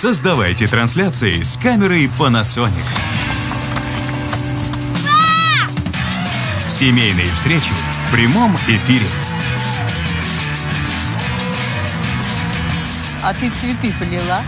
Создавайте трансляции с камерой Panasonic. Семейные встречи в прямом эфире. А ты цветы полила?